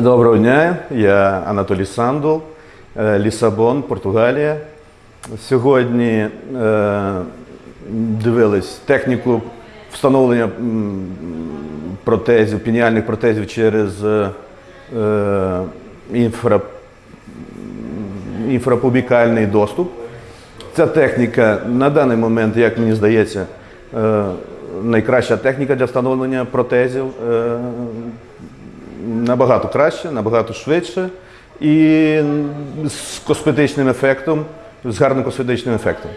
Доброго дня, я Анатолій Сандул, е, Лісабон, Португалія. Сьогодні е, дивились техніку встановлення протезів, пініальних протезів через е, е, інфра, інфрапубікальний доступ. Ця техніка на даний момент, як мені здається, найкраща техніка для встановлення протезів. Набагато краще, набагато швидше і з косметичним ефектом, з гарним косметичним ефектом.